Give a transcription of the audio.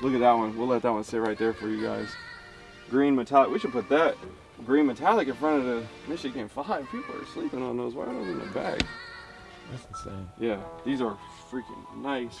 Look at that one. We'll let that one sit right there for you guys. Green metallic. We should put that green metallic in front of the Michigan 5. People are sleeping on those. Why are those in the bag? That's insane. Yeah, these are freaking nice